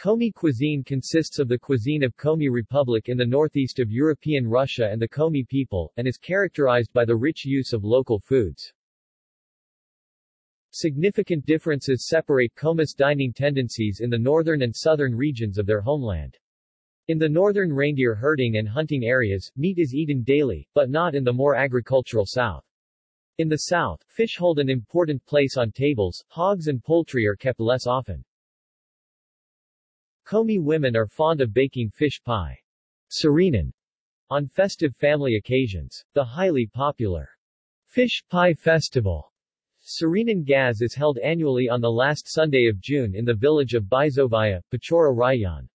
Komi cuisine consists of the cuisine of Komi Republic in the northeast of European Russia and the Komi people, and is characterized by the rich use of local foods. Significant differences separate Komis dining tendencies in the northern and southern regions of their homeland. In the northern reindeer herding and hunting areas, meat is eaten daily, but not in the more agricultural south. In the south, fish hold an important place on tables, hogs and poultry are kept less often. Komi women are fond of baking fish pie, cheri nyan, on festive family occasions. The highly popular Fish Pie Festival, Cheri Nyan Gazh is held annually on the last Sunday of June in the village of Byzovaya, Pechora Rayon.